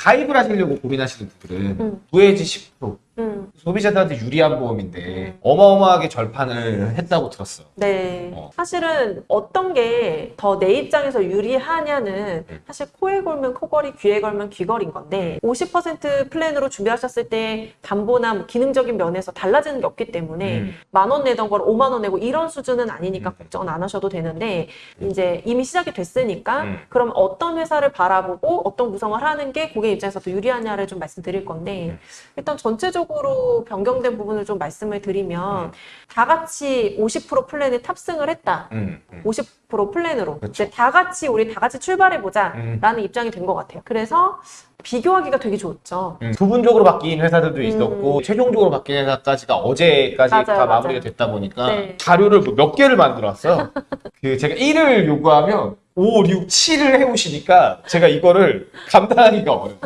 가입을 하시려고 고민하시는 분들은 음. 구해지 10% 음, 소비자들한테 유리한 보험인데 음. 어마어마하게 절판을 했다고 들었어. 네. 어. 사실은 어떤 게 더 내 입장에서 유리하냐는 음. 사실 코에 걸면 코걸이, 귀에 걸면 귀걸이인 건데 50% 플랜으로 준비하셨을 때 담보나 뭐 기능적인 면에서 달라지는 게 없기 때문에 음. 만원 내던 걸 5만 원 내고 이런 수준은 아니니까 음. 걱정은 안 하셔도 되는데 이제 이미 시작이 됐으니까 음. 그럼 어떤 회사를 바라보고 어떤 구성을 하는 게 고객 입장에서 더 유리하냐를 좀 말씀드릴 건데 음. 일단 전체적으로 변경된 부분을 좀 말씀을 드리면 음. 다 같이 50% 플랜에 탑승을 했다. 음, 음. 50% 플랜으로. 이제 다 같이 우리 다 같이 출발해 보자 음. 라는 입장이 된 것 같아요. 그래서 비교하기가 되게 좋죠. 음, 부분적으로 바뀐 회사들도 있었고 음. 최종적으로 바뀐 회사까지가 어제까지 맞아요, 다 맞아요. 마무리가 됐다 보니까 네. 자료를 뭐몇 개를 만들어 왔어요. 그 제가 1을 요구하면 5, 6, 7을 해오시니까 제가 이거를 감당하기가 어려워요.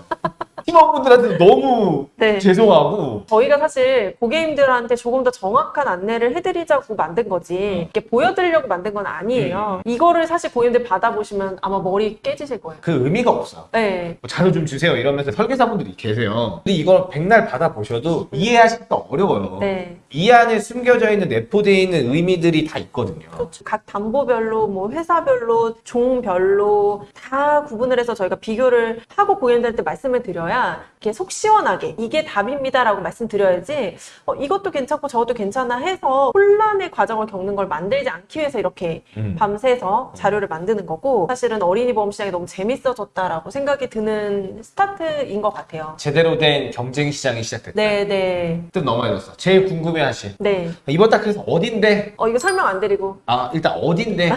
팀원분들한테 너무 네. 죄송하고 저희가 사실 고객님들한테 조금 더 정확한 안내를 해드리자고 만든 거지 이렇게 보여드리려고 만든 건 아니에요. 이거를 사실 고객님들 받아보시면 아마 머리 깨지실 거예요. 그 의미가 없어요. 네. 뭐 자료 좀 주세요 이러면서 설계사분들이 계세요. 근데 이걸 백날 받아보셔도 이해하시기가 어려워요. 네. 이 안에 숨겨져 있는 내포되어 있는 의미들이 다 있거든요. 그렇죠. 각 담보별로, 뭐 회사별로, 종별로 다 구분을 해서 저희가 비교를 하고 고객님들한테 말씀을 드려야 이렇게 속 시원하게 이게 답입니다라고 말씀드려야지 어, 이것도 괜찮고 저것도 괜찮아 해서 혼란의 과정을 겪는 걸 만들지 않기 위해서 이렇게 음. 밤새서 자료를 만드는 거고 사실은 어린이 보험 시장이 너무 재밌어졌다라고 생각이 드는 스타트인 것 같아요. 제대로 된 경쟁 시장이 시작됐다. 네, 네, 뜻 넘어졌어. 제일 궁금해하실 네. 이번 달 그래서 어딘데? 어, 이거 설명 안 드리고. 아 일단 어딘데?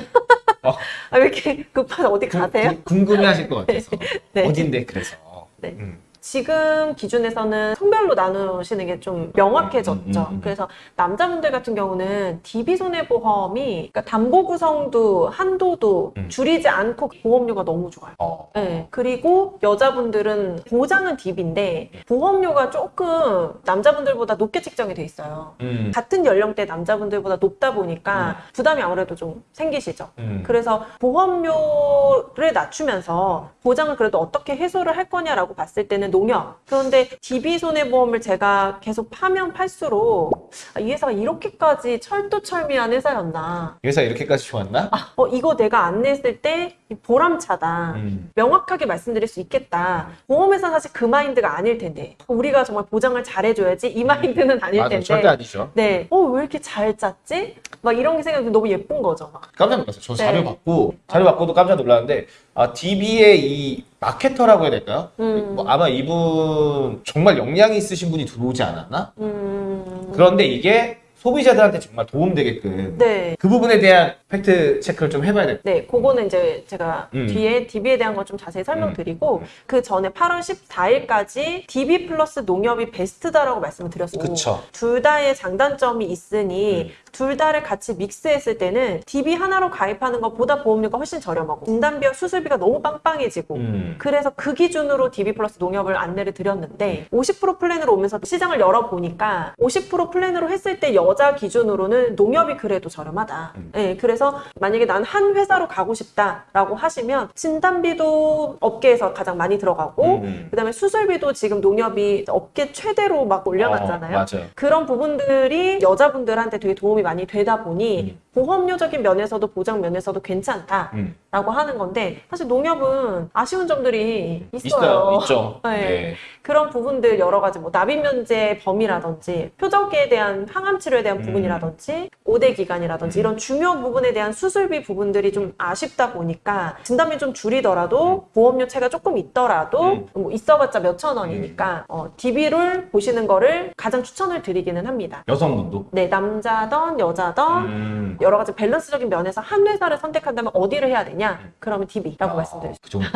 어, 아, 왜 이렇게 급한 어디 가세요? 구- 궁금해하실 것 같아서 네. 어딘데 그래서. 네. 음. 지금 기준에서는 성별로 나누시는 게 좀 명확해졌죠. 음, 음, 음, 음. 그래서 남자분들 같은 경우는 DB 손해보험이 그러니까 담보 구성도 한도도 음. 줄이지 않고 보험료가 너무 좋아요. 어. 네. 그리고 여자분들은 보장은 DB인데 보험료가 조금 남자분들보다 높게 책정이 돼 있어요. 음. 같은 연령대 남자분들보다 높다 보니까 부담이 아무래도 좀 생기시죠. 음. 그래서 보험료를 낮추면서 보장을 그래도 어떻게 해소를 할 거냐라고 봤을 때는 농협. 그런데 DB 손해보험을 제가 계속 파면 팔수록 아, 이 회사가 이렇게까지 철두철미한 회사였나. 이 회사 이렇게까지 좋았나? 어, 이거 내가 안내했을 때 보람차다. 음. 명확하게 말씀드릴 수 있겠다. 보험회사 사실 그 마인드가 아닐 텐데. 우리가 정말 보장을 잘해줘야지 이 마인드는 아닐 맞아 텐데. 절대 아니죠. 네. 어, 왜 이렇게 잘 짰지? 막 이런 게 생각이 너무 예쁜 거죠. 막. 깜짝 놀랐어요. 저 자료 네. 받고 자료 받고도 깜짝 놀랐는데 아 DB의 이 marketer라고 해야 될까요? 음. 뭐 아마 이분 정말 역량이 있으신 분이 들어오지 않았나? 음. 그런데 이게 소비자들한테 정말 도움되게끔 네. 그 부분에 대한 fact check를 좀 해봐야 될 네, 그거는 이제 제가 음. 뒤에 DB에 대한 거 좀 자세히 설명드리고 그 전에 8월 14일까지 DB 플러스 농협이 베스트다라고 말씀을 드렸고 그쵸. 둘 다의 장단점이 있으니 음. 둘 다를 같이 믹스했을 때는 DB 하나로 가입하는 것보다 보험료가 훨씬 저렴하고 진단비와 수술비가 너무 빵빵해지고 음. 그래서 그 기준으로 DB 플러스 농협을 안내를 드렸는데 50% 플랜으로 오면서 시장을 열어보니까 50% 플랜으로 했을 때 여자 기준으로는 농협이 그래도 저렴하다. 음. 네, 그래서 만약에 난 한 회사로 가고 싶다라고 하시면 진단비도 업계에서 가장 많이 들어가고 음. 그다음에 수술비도 지금 농협이 업계 최대로 막 올려놨잖아요. 어, 맞아요. 그런 부분들이 여자분들한테 되게 도움이 많이 되다 보니 음. 보험료적인 면에서도 보장 면에서도 괜찮다라고 음. 하는 건데 사실 농협은 아쉬운 점들이 있어요. 있어요. 있죠. 네. 네. 그런 부분들 여러 가지 뭐 납입 면제 범위라든지 표적에 대한 항암 치료에 대한 음. 부분이라든지 5대 기간이라든지 이런 중요 부분에 대한 수술비 부분들이 좀 아쉽다 보니까 진단비 좀 줄이더라도 보험료 차가 조금 있더라도 음. 뭐 있어봤자 몇천 원이니까 어, DB를 보시는 거를 가장 추천을 드리기는 합니다. 여성분도. 네, 남자던 여자던 음. 여러 가지 밸런스적인 면에서 한 회사를 선택한다면 어디를 해야 되냐? 그러면 DB라고 말씀드릴 수그 정도.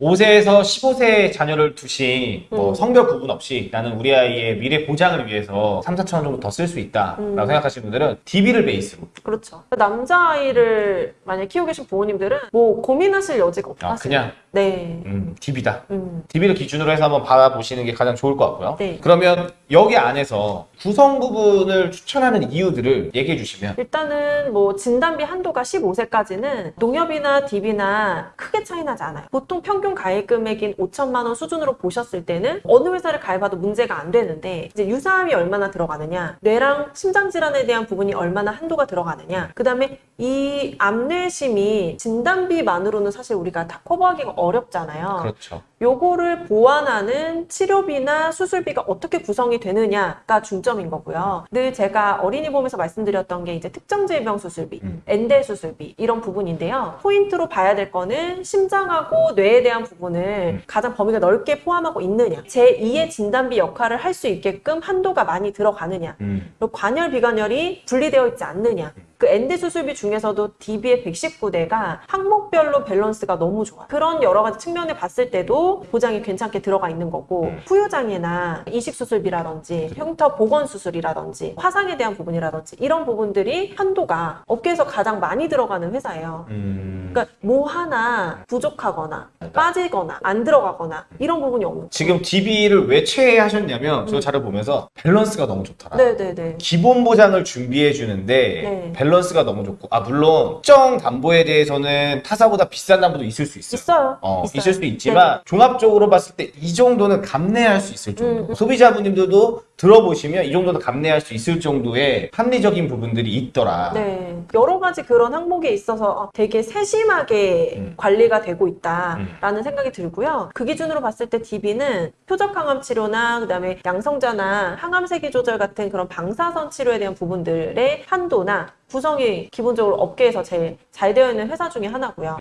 5세에서 15세 자녀를 두신 뭐 음. 성별 구분 없이 나는 우리 아이의 미래 보장을 위해서 3, 4천 원 정도 더 쓸 수 있다라고 음. 생각하시는 분들은 DB를 베이스로 그렇죠. 남자아이를 만약 키우고 계신 부모님들은 뭐 고민하실 여지가 없다. 아. 그냥 네. 음, DB다. 음. DB를 기준으로 해서 한번 받아보시는 게 가장 좋을 것 같고요. 네. 그러면 여기 안에서 구성 부분을 추천하는 이유들을 얘기해 주시면 일단은 뭐 진단비 한도가 15세까지는 농협이나 DB나 크게 차이 나지 않아요. 보통 평균 가입 금액인 5천만 원 수준으로 보셨을 때는 어느 회사를 가입해도 문제가 안 되는데 이제 유사암이 얼마나 들어가느냐, 뇌랑 심장 질환에 대한 부분이 얼마나 한도가 들어가느냐, 그 다음에 이 암뇌심이 진단비만으로는 사실 우리가 다 커버하기가 어렵잖아요. 그렇죠. 요거를 보완하는 치료비나 수술비가 어떻게 구성이 되느냐가 중점인 거고요. 늘 제가 어린이 보면서 말씀드렸던 게 이제 특정 질병 수술비, 음. N대 수술비 이런 부분인데요. 포인트로 봐야 될 거는 심장하고 뇌에 대한 부분을 음. 가장 범위가 넓게 포함하고 있느냐, 제2의 진단비 역할을 할 수 있게끔 한도가 많이 들어가느냐, 음. 그리고 관혈 비관혈이 분리되어 있지 않느냐. 그 N대 수술비 중에서도 DB의 119대가 항목별로 밸런스가 너무 좋아. 그런 여러 가지 측면에 봤을 때도 보장이 괜찮게 들어가 있는 거고 음. 후유장애나 이식 수술비라든지 흉터 복원 수술이라든지 화상에 대한 부분이라든지 이런 부분들이 한도가 업계에서 가장 많이 들어가는 회사예요. 음. 그러니까 뭐 하나 부족하거나 빠지거나 안 들어가거나 이런 부분이 없는. 지금 DB를 왜 최애하셨냐면 저 자료 보면서 밸런스가 너무 좋더라. 네네네. 기본 보장을 준비해 주는데 네. 밸런스가 너무 좋고 아 물론 특정 담보에 대해서는 타사보다 비싼 담보도 있을 수 있어요. 있어요. 어, 있어요. 있을 수 있지만 종합적으로 봤을 때 이 정도는 감내할 수 있을 정도. 음, 음. 소비자분들도 들어보시면 이 정도는 감내할 수 있을 정도의 합리적인 부분들이 있더라. 네. 여러 가지 그런 항목에 있어서 되게 세심하게 음. 관리가 되고 있다라는 생각이 들고요. 그 기준으로 봤을 때 DB는 표적 항암 치료나 그다음에 양성자나 항암 세기 조절 같은 그런 방사선 치료에 대한 부분들의 한도나 구성이 기본적으로 업계에서 제일 잘 되어 있는 회사 중에 하나고요.